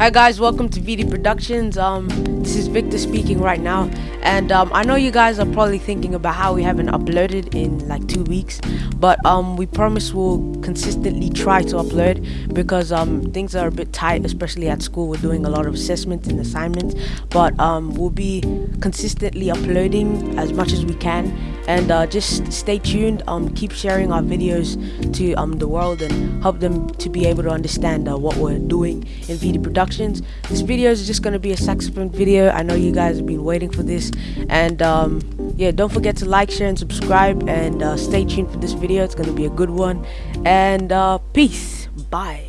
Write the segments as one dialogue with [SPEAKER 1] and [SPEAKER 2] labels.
[SPEAKER 1] Hi guys, welcome to VD Productions. Um, this is Victor speaking right now, and um, I know you guys are probably thinking about how we haven't uploaded in like two weeks, but um, we promise we'll consistently try to upload because um, things are a bit tight, especially at school. We're doing a lot of assessments and assignments, but um, we'll be consistently uploading as much as we can, and uh, just stay tuned. Um, keep sharing our videos to um the world and help them to be able to understand uh, what we're doing in VD Productions. This video is just going to be a saxophone video. I know you guys have been waiting for this. And um, yeah, don't forget to like, share, and subscribe. And uh, stay tuned for this video. It's going to be a good one. And uh, peace. Bye.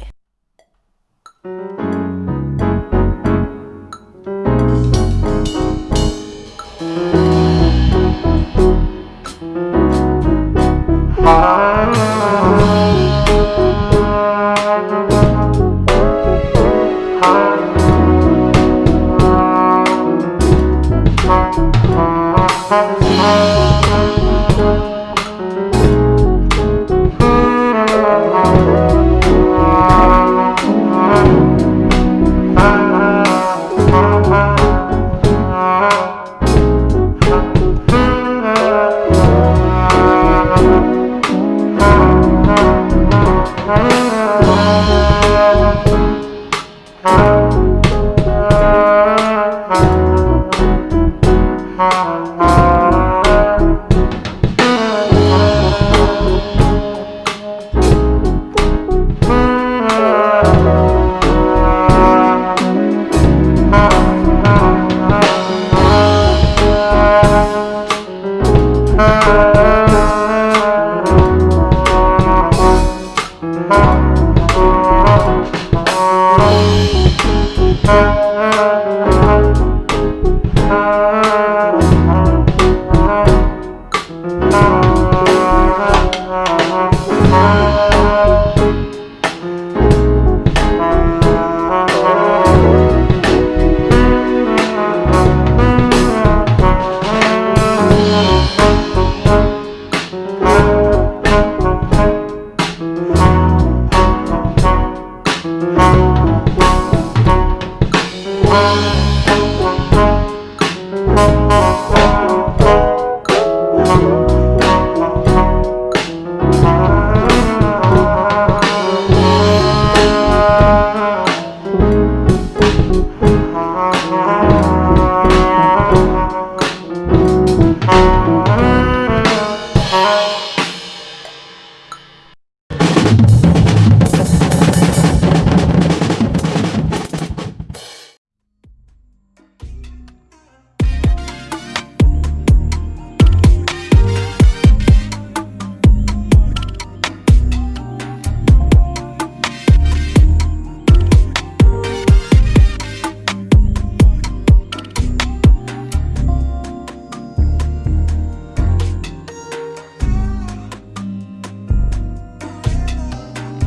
[SPEAKER 1] Thank